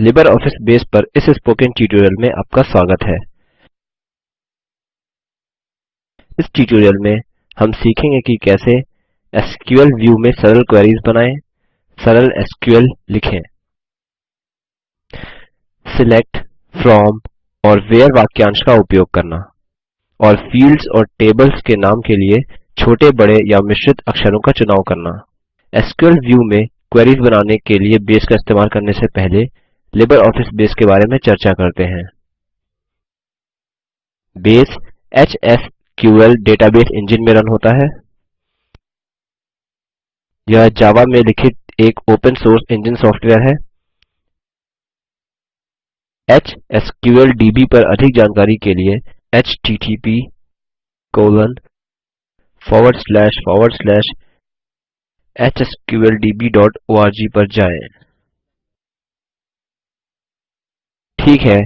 Libre Office Base पर इस spoken tutorial में आपका स्वागत है। इस ट्यूटोरियल में हम सीखेंगे कि कैसे एसक्यूएल व्यू में सरल क्वेरीज बनाएँ, सरल एसक्यूएल लिखें। सिलेक्ट फ्रॉम और व्हेरे वाक्यांश का उपयोग करना और फील्ड्स और टेबल्स के नाम के लिए छोटे, बड़े या मिश्रित अक्षरों का चुनाव करना। एसक्यूएल व्यू में क्वेरीज बनाने के लिए बेस का इस्तेमाल करने से पहले लिबर ऑफ़िस बेस के बारे में चर्चा करते हैं। बेस एचएसक्यूएल डेटाबेस इंजिन में रन होता है। यह जावा में लिखित एक ओपन सोर्स इंजन सॉफ्टवेयर है। एचएसक्यूएलडीबी पर अधिक जानकारी के लिए http hsqldborg पर जाएँ। ठीक है,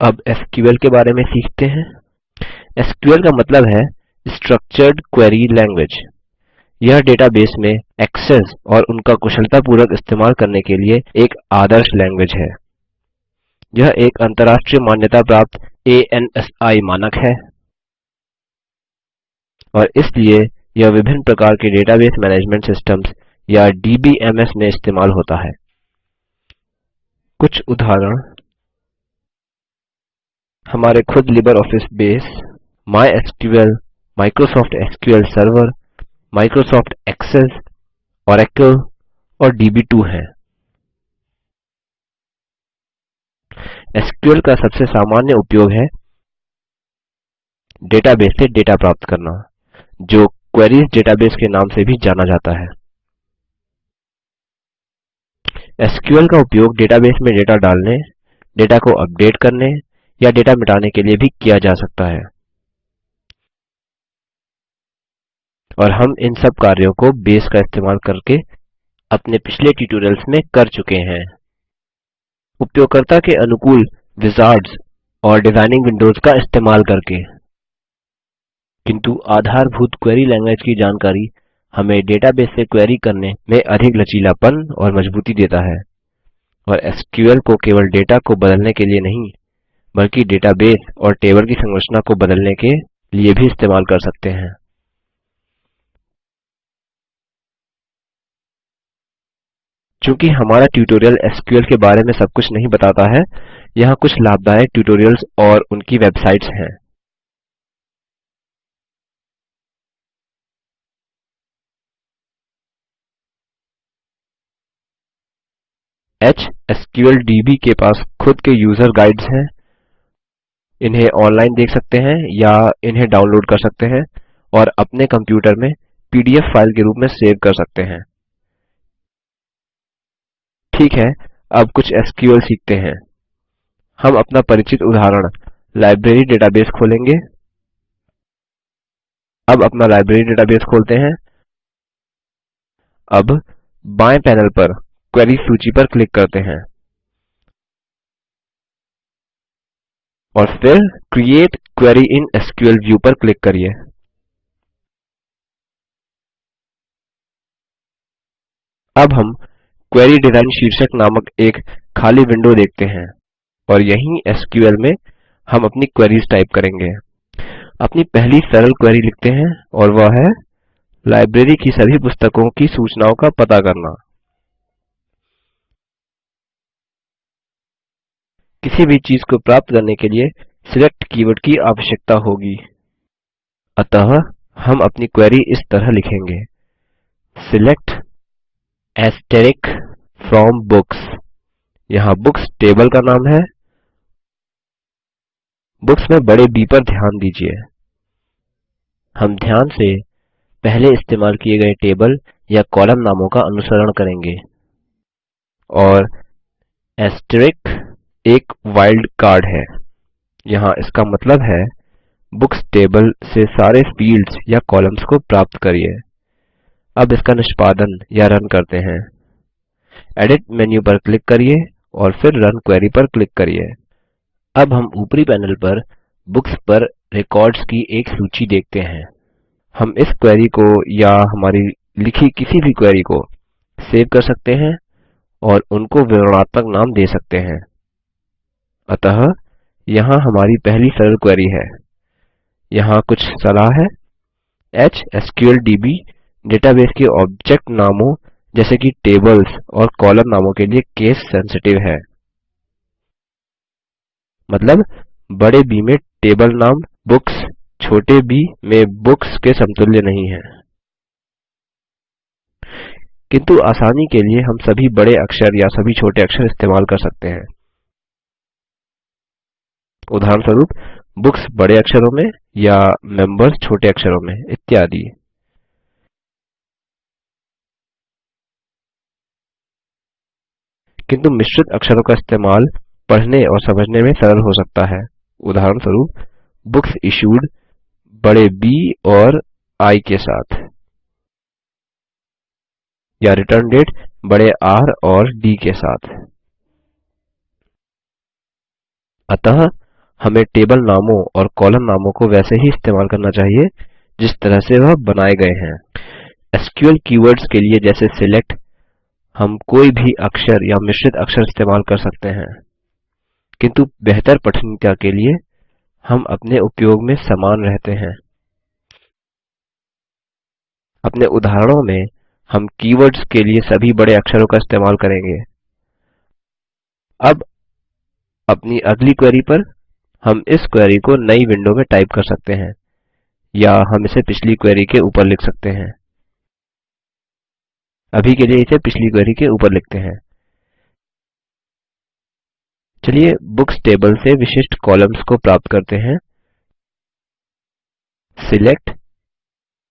अब एसक्यूएल के बारे में सीखते हैं। एसक्यूएल का मतलब है स्ट्रक्चर्ड क्वेरी लैंग्वेज यह डेटाबेस में एक्सेस और उनका कुशलतापूर्वक इस्तेमाल करने के लिए एक आदर्श लैंग्वेज है। यह एक अंतर्राष्ट्रीय मान्यता प्राप्त ANSI मानक है। और इसलिए यह विभिन्न प्रकार के डेटाबेस मैनेजमेंट सिस्टम्स या डीबीएमएस में इस्तेमाल होता है। कुछ उदाहरण हमारे खुद Libre Office Base MySQL Microsoft SQL Server, Microsoft Access Oracle और दब2 हैं। एसक्यूएल का सबसे सामान्य उपयोग है डेटाबेस से डेटा प्राप्त करना, जो क्वेरीज डेटाबेस के नाम से भी जाना जाता है। एसक्यूएल का उपयोग डेटाबेस में डेटा डालने, डेटा को अपडेट करने या डेटा मिटाने के लिए भी किया जा सकता है। और हम इन सब कार्यों को बेस का इस्तेमाल करके अपने पिछले ट्यूटोरियल्स में कर चुके हैं। उपयोगकर्ता के अनुकूल विजार्ड्स और डिज़ाइनिंग विंडोज़ का इस्तेमाल करके। किंतु आधारभूत क्वेरी लैंग्वेज की जानकारी हमें डेटाबेस से क्वेरी करने में अधिक लचीलापन और मजबूती देता है। और एसक्यूएल को केवल डेटा को बदलने के लिए नहीं बल्कि डेटाबेस और टेबल की संरचना को बदलने के लिए भी इस्तेमाल कर सकते हैं। चूँकि हमारा ट्यूटोरियल एसक्यूएल के बारे में सब कुछ नहीं बताता है, यहाँ कुछ लाभदायक ट्यूटोरियल्स और उनकी वेबसाइट्स हैं। एचएसक्यूएलडीबी के पास खुद के यूज़र गाइड्स हैं। इन्हें ऑनलाइन देख सकते हैं या इन्हें डाउनलोड कर सकते हैं और अपने कंप्यूटर में पीडीएफ फ़ाइल के रूप में सेव कर सकते हैं। ठीक है, अब कुछ एसक्यूएल सीखते हैं। हम अपना परिचित उदाहरण लाइब्रेरी डेटाबेस खोलेंगे। अब अपना लाइब्रेरी डेटाबेस खोलते हैं। अब बाएँ पैनल पर क्वेरी सूची पर क्लिक करते हैं। और फिर create query in SQL view पर क्लिक करिए। अब हम क्वेरी डिज़ाइन शीर्षक नामक एक खाली विंडो देखते हैं और यहीं एसक्यूएल में हम अपनी क्वेरीज टाइप करेंगे। अपनी पहली सरल क्वेरी लिखते हैं और वह है लाइब्रेरी की सभी पुस्तकों की सूचनाओं का पता करना। किसी भी चीज़ को प्राप्त करने के लिए सिलेक्ट कीवर्ड की आवश्यकता होगी। अतः हम अपनी क्वेरी इस तरह लिखेंगे। Select asterisk from books. यहाँ बुक्स टेबल का नाम है। बुक्स में बड़े बी पर ध्यान दीजिए। हम ध्यान से पहले इस्तेमाल किए गए टेबल या कॉलम नामों का अनुसरण करेंगे। और asterisk एक वाइल्ड कार्ड है। यहाँ इसका मतलब है बुक्स टेबल से सारे फील्ड्स या कॉलम्स को प्राप्त करिए। अब इसका निष्पादन या रन करते हैं। एडिट मेन्यू पर क्लिक करिए और फिर रन क्वेरी पर क्लिक करिए। अब हम ऊपरी पैनल पर बुक्स पर रिकॉर्ड्स की एक सूची देखते हैं। हम इस क्वेरी को या हमारी लिखी किसी भी क्वेरी को सेव कर सकते हैं और उनको विवरणात्मक नाम दे सकते हैं। अतः यहाँ हमारी पहली सरल क्वेरी है। यहाँ कुछ सलाह है। एचएसक्यूएलडीबी डेटाबेस के ऑब्जेक्ट नामों जैसे कि टेबल्स और कॉलम नामों के लिए केस सेंसिटिव है। मतलब बड़े B में टेबल नाम बुक्स छोटे b में बुक्स के समतुल्य नहीं है। किंतु आसानी के लिए हम सभी बड़े अक्षर या सभी छोटे अक्षर इस्तेमाल कर सकते हैं। उदाहरणस्वरूप बुक्स बड़े अक्षरों में या मेंबर्स छोटे अक्षरों में इत्यादि। किंतु मिश्रित अक्षरों का इस्तेमाल पढ़ने और समझने में सरल हो सकता है। उदाहरणस्वरूप बुक्स इश्यूड बड़े B और I के साथ। या रिटर्न डेट बड़े R और D के साथ। अतः हमें टेबल नामों और कॉलम नामों को वैसे ही इस्तेमाल करना चाहिए, जिस तरह से वह बनाए गए हैं। एसक्यूएल कीवर्ड्स के लिए जैसे सिलेक्ट हम कोई भी अक्षर या मिश्रित अक्षर इस्तेमाल कर सकते हैं। किंतु बेहतर पठनीयता के लिए हम अपने उपयोग में समान रहते हैं। अपने उदाहरणों में, हम कीवर्ड्स के लिए सभी बड़े अक्षरों का इस्तेमाल करेंगे। अब अपनी अगली क्वेरी पर हम इस क्वेरी को नई विंडो में टाइप कर सकते हैं, या हम इसे पिछली क्वेरी के ऊपर लिख सकते हैं। अभी के लिए इसे पिछली क्वेरी के ऊपर लिखते हैं। चलिए बुक्स टेबल से विशिष्ट कॉलम्स को प्राप्त करते हैं। Select,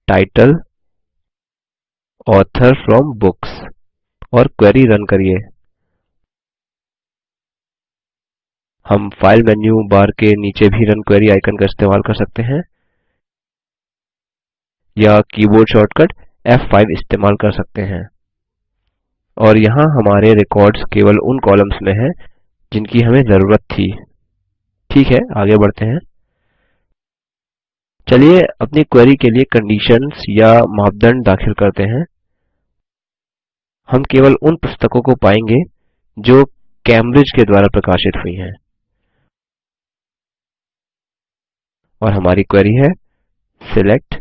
title, author from books और क्वेरी रन करिए। हम फ़ाइल मेन्यू बार के नीचे भी रन क्वेरी आइकन का इस्तेमाल कर सकते हैं, या कीबोर्ड शॉर्टकट F5 इस्तेमाल कर सकते हैं। और यहाँ हमारे रिकॉर्ड्स केवल उन कॉलम्स में हैं जिनकी हमें ज़रूरत थी। ठीक है, आगे बढ़ते हैं। चलिए अपनी क्वेरी के लिए कंडीशंस या मापदंड दाखिल करते हैं। हम केवल उन पुस्तकों को पाएँगे जो कैम्ब्रिज के द्वारा प्रकाशित हुई हैं। और हमारी क्वेरी है select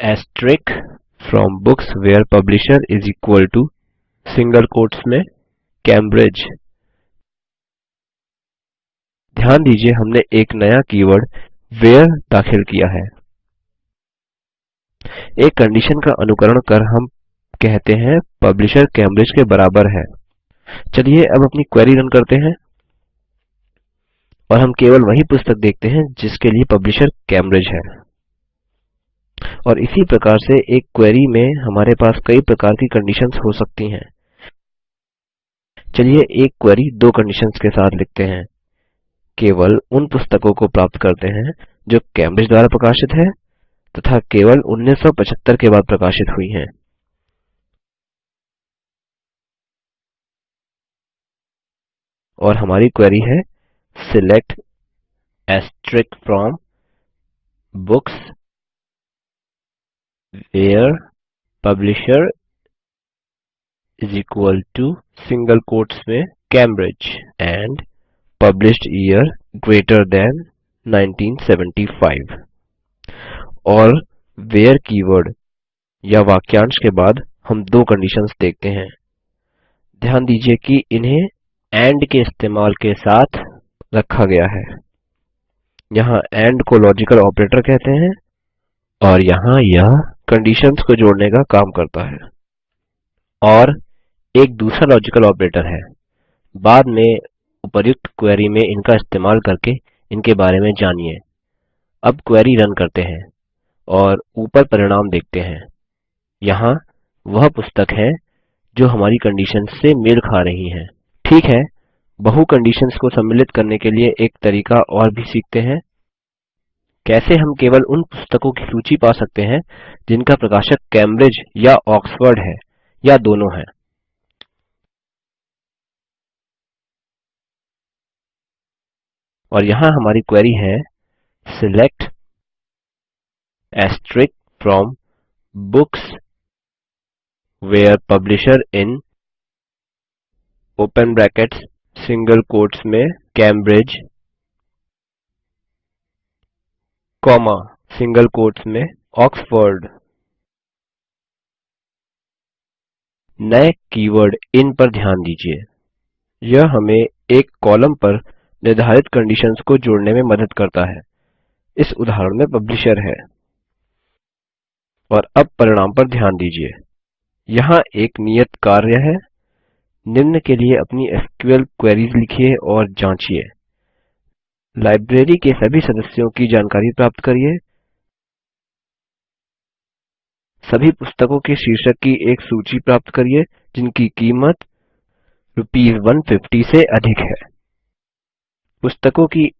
asterisk from books where publisher is equal to single quotes में कैम्ब्रिज ध्यान दीजिए हमने एक नया कीवर्ड वेयर दाखिल किया है। एक कंडीशन का अनुकरण कर हम कहते हैं पब्लिशर कैम्ब्रिज के बराबर है। चलिए अब अपनी क्वेरी रन करते हैं। और हम केवल वही पुस्तक देखते हैं जिसके लिए पब्लिशर कैम्ब्रिज है। और इसी प्रकार से एक क्वेरी में हमारे पास कई प्रकार की कंडीशंस हो सकती हैं। चलिए एक क्वेरी दो कंडीशंस के साथ लिखते हैं। केवल उन पुस्तकों को प्राप्त करते हैं जो कैम्ब्रिज द्वारा प्रकाशित है तथा केवल 1975 के बाद प्रकाशित हुई हैं। और हमारी क्वेरी है select asterisk from books where publisher is equal to single quotes में Cambridge and published year greater than 1975 और where कीवर्ड या वाक्यांश के बाद हम दो कंडीशंस देखते हैं। ध्यान दीजिए कि इन्हें एंड के इस्तेमाल के साथ रखा गया है। यहाँ एंड को लॉजिकल ऑपरेटर कहते हैं और यहाँ यह कंडीशंस को जोड़ने का काम करता है। और एक दूसरा लॉजिकल ऑपरेटर है। बाद में उपर्युक्त क्वेरी में इनका इस्तेमाल करके इनके बारे में जानिए। अब क्वेरी रन करते हैं और ऊपर परिणाम देखते हैं। यहाँ वह पुस्तक है जो हमारी कंडीशन से मेल खा रही हैं। ठीक है? बहु कंडीशंस को सम्मिलित करने के लिए एक तरीका और भी सीखते हैं। कैसे हम केवल उन पुस्तकों की सूची पा सकते हैं जिनका प्रकाशक कैम्ब्रिज या ऑक्सफोर्ड है, या दोनों हैं? और यहाँ हमारी क्वेरी है select asterisk from books where publisher in open brackets single quotes में कैम्ब्रिज कॉमा सिंगल कोट्स में ऑक्सफोर्ड नए कीवर्ड इन पर ध्यान दीजिए। यह हमें एक कॉलम पर निर्धारित कंडीशंस को जोड़ने में मदद करता है। इस उदाहरण में पब्लिशर है। और अब परिणाम पर ध्यान दीजिए। यहाँ एक नियत कार्य है। निम्न के लिए अपनी एसक्यूएल क्वेरीज लिखिए और जाँचिये लाइब्रेरी के सभी सदस्यों की जानकारी प्राप्त करिए। सभी पुस्तकों के शीर्षक की एक सूची प्राप्त करिए, जिनकी कीमत रूपीस 150 से अधिक है। पुस्तकों की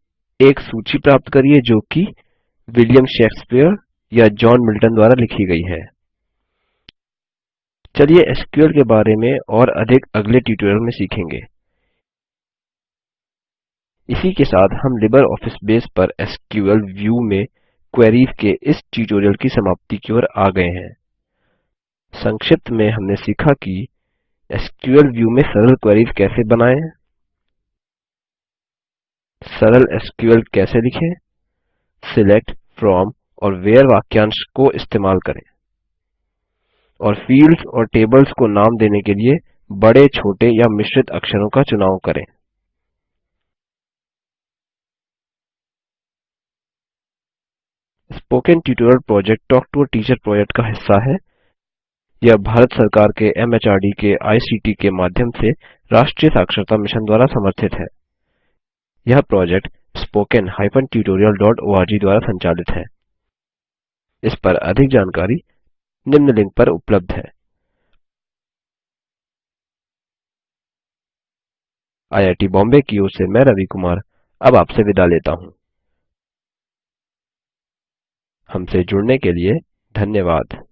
एक सूची प्राप्त करिए, जो कि विलियम शेक्सपियर या जॉन मिल्टन द्वारा लिखी गई है। चलिए एसक्यूएल के बारे में और अधिक अगले ट्यूटोरियल में सीखेंगे। इसी के साथ हम लिबर ऑफ़िस बेस पर एसक्यूएल व्यू में क्वेरीज के इस ट्यूटोरियल की समाप्ति की ओर आ गए हैं। संक्षिप्त में हमने सीखा कि एसक्यूएल व्यू में सरल क्वेरीज कैसे बनाएँ, सरल एसक्यूएल कैसे लिखें, सिलेक्ट, फ्रॉम और वेयर वाक्यांश को इस्तेमाल करें। और फील्ड्स और टेबल्स को नाम देने के लिए बड़े, छोटे या मिश्रित अक्षरों का चुनाव करें। Spoken tutorial project talk to teacher project का हिस्सा है। यह भारत सरकार के एमएचआरडी के आईसीटी के माध्यम से राष्ट्रीय साक्षरता मिशन द्वारा समर्थित है। यह प्रोजेक्ट spoken tutorialorg द्वारा संचालित है। इस पर अधिक जानकारी निम्न लिंक पर उपलब्ध है। आईआईटी बॉम्बे की ओर से मैं रवि कुमार, अब आपसे विदा लेता हूँ। हमसे जुड़ने के लिए धन्यवाद।